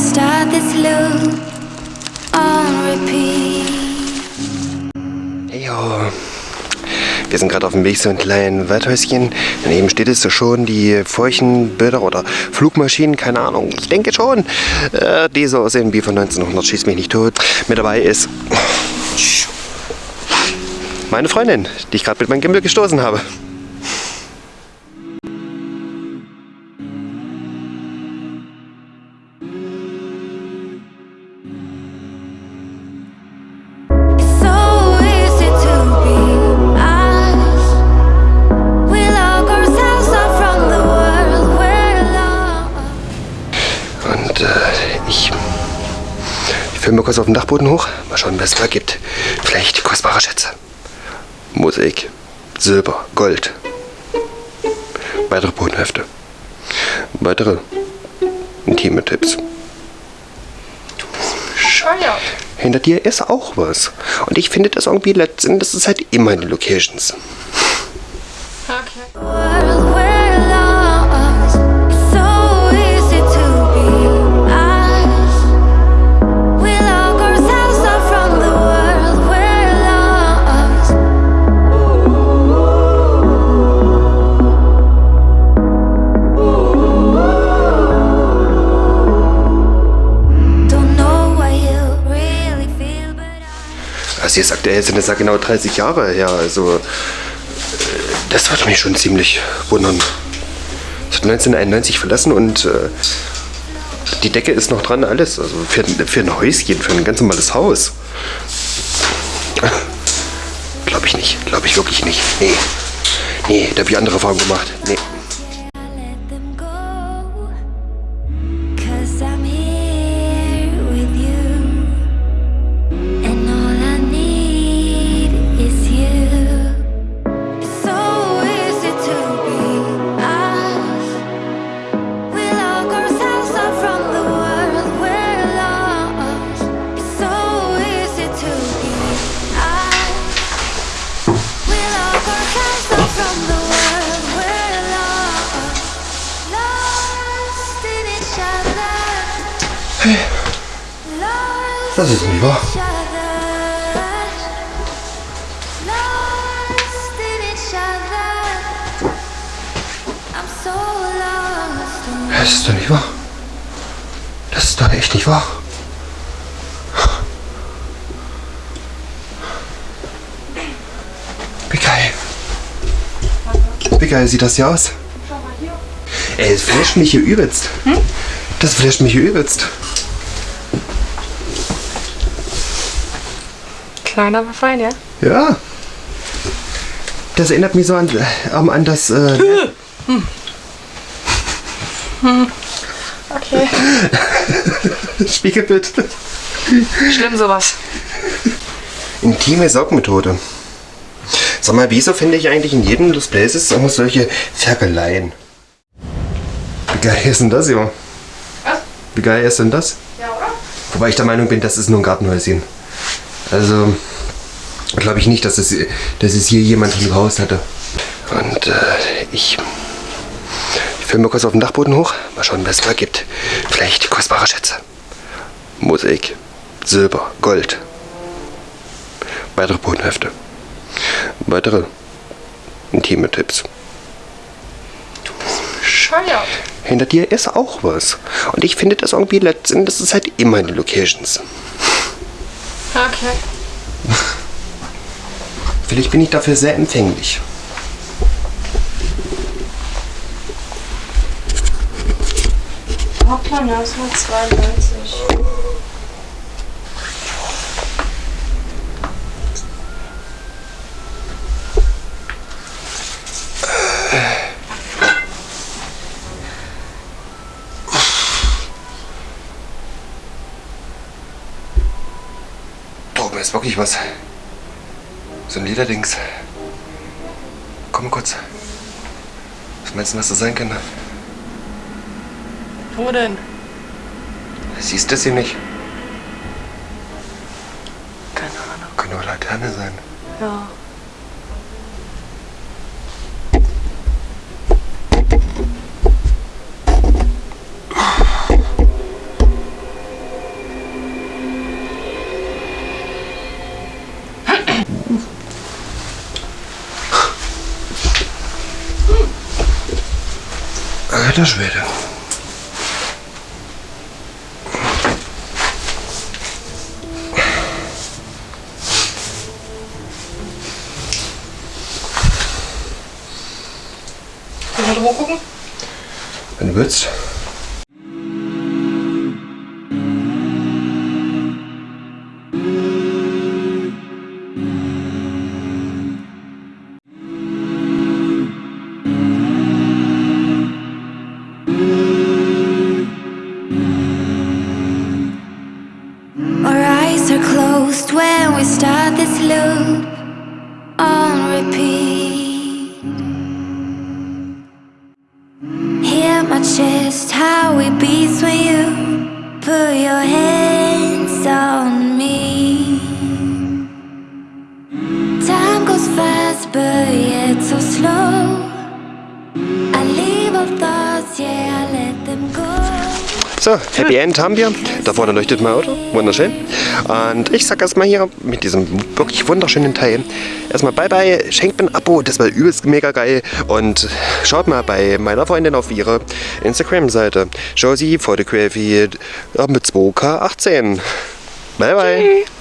start this loop on repeat. Jo. Wir sind gerade auf dem Weg zu einem kleinen Waldhäuschen. Daneben steht es schon, die Feuchenbilder oder Flugmaschinen, keine Ahnung. Ich denke schon, äh, die so aussehen wie von 1900, schieß mich nicht tot. Mit dabei ist meine Freundin, die ich gerade mit meinem Gimbal gestoßen habe. Filme kurz auf dem Dachboden hoch. Mal schauen, was es da gibt. Vielleicht kostbare Schätze. Mosaik, Silber, Gold. Weitere Bodenhefte. Weitere intime Tipps. Bescheuert. Hinter dir ist auch was. Und ich finde das irgendwie letztendlich, das ist halt immer die Locations. Also jetzt aktuell sind das ja genau 30 Jahre her. Also äh, das würde mich schon ziemlich wundern. Ich habe 1991 verlassen und äh, die Decke ist noch dran, alles. Also für, für ein Häuschen, für ein ganz normales Haus. Glaube ich nicht. Glaube ich wirklich nicht. Nee. Nee, da habe ich andere Erfahrungen gemacht. Nee. I'm so lost. in Das ist doch nicht wahr. Das ist doch echt nicht wahr. Wie geil. Wie geil sieht das hier aus? Ey, es flasht mich hier übelst. Das flasht mich hier übelst. Klein, aber fein, ja? Ja. Das erinnert mich so an, äh, an das äh, Okay. Spiegelbild. Schlimm sowas. Intime Saugmethode. Sag mal, wieso finde ich eigentlich in jedem des Places immer solche Ferkeleien? Wie geil ist denn das, Junge? Was? Wie geil ist denn das? Ja, oder? Wobei ich der Meinung bin, das ist nur ein Gartenhäuschen. Also, glaube ich nicht, dass es, dass es hier jemand im Haus hatte. Und äh, ich, ich filme kurz auf dem Dachboden hoch. Mal schauen, was es da gibt. Vielleicht kostbare Schätze. Mosaik, Silber, Gold. Weitere Bodenhefte. Weitere intime Tipps. Bescheuert. Hinter dir ist auch was. Und ich finde das irgendwie letztendlich, das ist halt immer die Locations. Okay. Vielleicht bin ich dafür sehr empfänglich. Hoppla, 1992. Da oben ist wirklich was. So ein Lederdings. Komm mal kurz. Was meinst du, was das sein kann? Wo denn? Siehst du das hier nicht? Keine Ahnung. Kann nur Laterne sein. Ja. Alter Schwede. Gucken? Wenn du willst. Closed when we start this loop on repeat. Hear my chest, how it beats when you So, Happy End haben wir. Da vorne leuchtet mein Auto. Wunderschön. Und ich sag erstmal hier mit diesem wirklich wunderschönen Teil erstmal bye bye. Schenkt mir ein Abo, das war übelst mega geil. Und schaut mal bei meiner Freundin auf ihre Instagram-Seite. Josie Photography mit 2K18. Bye bye. Tschüss.